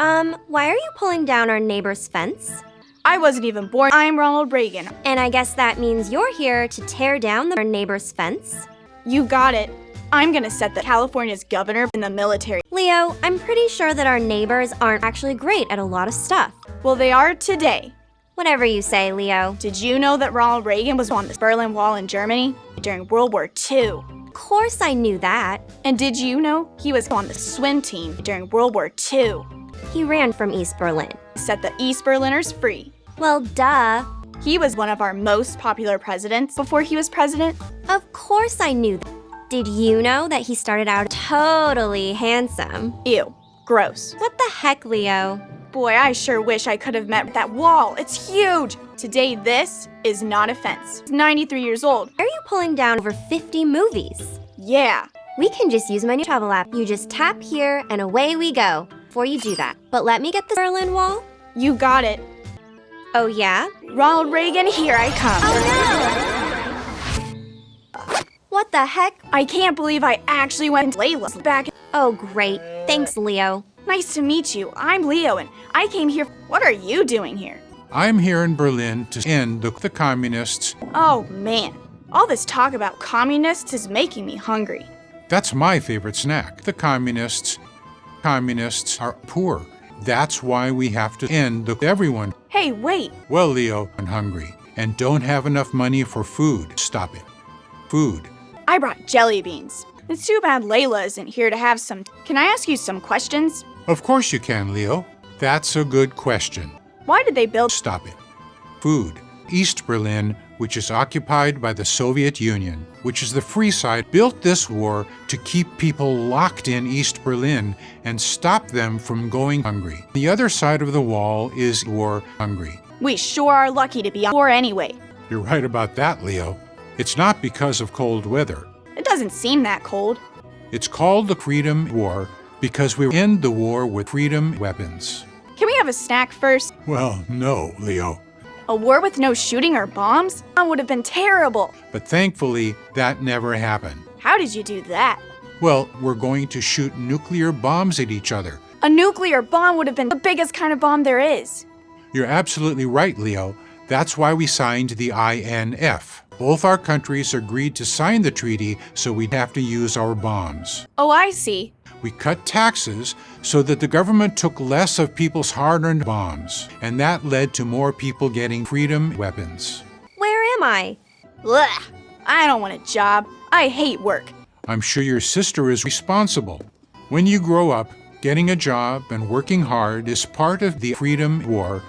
Um, why are you pulling down our neighbor's fence? I wasn't even born. I'm Ronald Reagan. And I guess that means you're here to tear down the- our neighbor's fence? You got it. I'm gonna set the California's governor in the military. Leo, I'm pretty sure that our neighbors aren't actually great at a lot of stuff. Well, they are today. Whatever you say, Leo. Did you know that Ronald Reagan was on the Berlin Wall in Germany during World War II? Of course I knew that. And did you know he was on the swim team during World War II? He ran from East Berlin. Set the East Berliners free. Well, duh. He was one of our most popular presidents before he was president. Of course I knew that. Did you know that he started out totally handsome? Ew, gross. What the heck, Leo? Boy, I sure wish I could have met that wall. It's huge. Today, this is not a fence. It's 93 years old. Are you pulling down over 50 movies? Yeah. We can just use my new travel app. You just tap here and away we go. Before you do that. But let me get the Berlin Wall. You got it. Oh yeah? Ronald Reagan, here I come. Oh no! What the heck? I can't believe I actually went to Layla's back. Oh great. Thanks, Leo. Nice to meet you. I'm Leo and I came here. What are you doing here? I'm here in Berlin to end the, the communists. Oh man. All this talk about communists is making me hungry. That's my favorite snack. The communists. Communists are poor. That's why we have to end the everyone. Hey, wait. Well, Leo, I'm hungry and don't have enough money for food. Stop it. Food. I brought jelly beans. It's too bad Layla isn't here to have some. Can I ask you some questions? Of course you can, Leo. That's a good question. Why did they build? Stop it. Food. East Berlin, which is occupied by the Soviet Union, which is the free side, built this war to keep people locked in East Berlin and stop them from going hungry. The other side of the wall is war hungry. We sure are lucky to be on war anyway. You're right about that, Leo. It's not because of cold weather. It doesn't seem that cold. It's called the Freedom War because we end the war with freedom weapons. Can we have a snack first? Well, no, Leo. A war with no shooting or bombs? That would have been terrible. But thankfully, that never happened. How did you do that? Well, we're going to shoot nuclear bombs at each other. A nuclear bomb would have been the biggest kind of bomb there is. You're absolutely right, Leo. That's why we signed the INF. Both our countries agreed to sign the treaty so we'd have to use our bombs. Oh, I see. We cut taxes so that the government took less of people's hard-earned bombs, and that led to more people getting freedom weapons. Where am I? Ugh. I don't want a job. I hate work. I'm sure your sister is responsible. When you grow up, getting a job and working hard is part of the freedom war,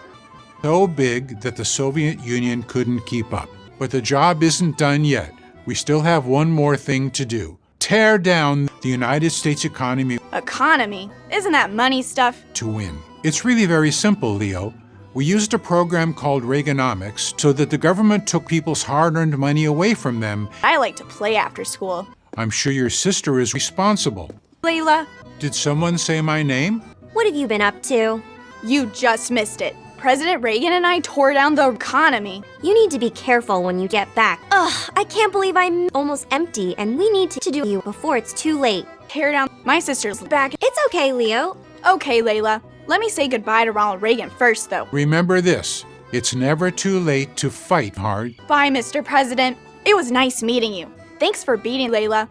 so big that the Soviet Union couldn't keep up. But the job isn't done yet. We still have one more thing to do. Tear down the United States economy Economy? Isn't that money stuff? to win. It's really very simple, Leo. We used a program called Reaganomics so that the government took people's hard-earned money away from them. I like to play after school. I'm sure your sister is responsible. Layla, Did someone say my name? What have you been up to? you just missed it. President Reagan and I tore down the economy. You need to be careful when you get back. Ugh, I can't believe I'm almost empty and we need to do you before it's too late. Tear down my sister's back. It's okay, Leo. Okay, Layla. Let me say goodbye to Ronald Reagan first, though. Remember this, it's never too late to fight hard. Bye, Mr. President. It was nice meeting you. Thanks for beating Layla.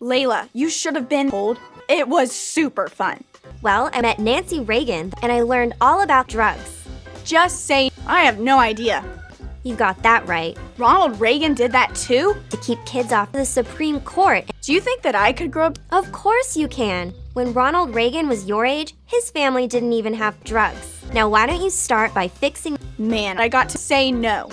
Layla, you should have been told. It was super fun. Well, I met Nancy Reagan and I learned all about drugs. Just say, I have no idea. You got that right. Ronald Reagan did that too? To keep kids off the Supreme Court. Do you think that I could grow up? Of course you can. When Ronald Reagan was your age, his family didn't even have drugs. Now why don't you start by fixing Man, I got to say no.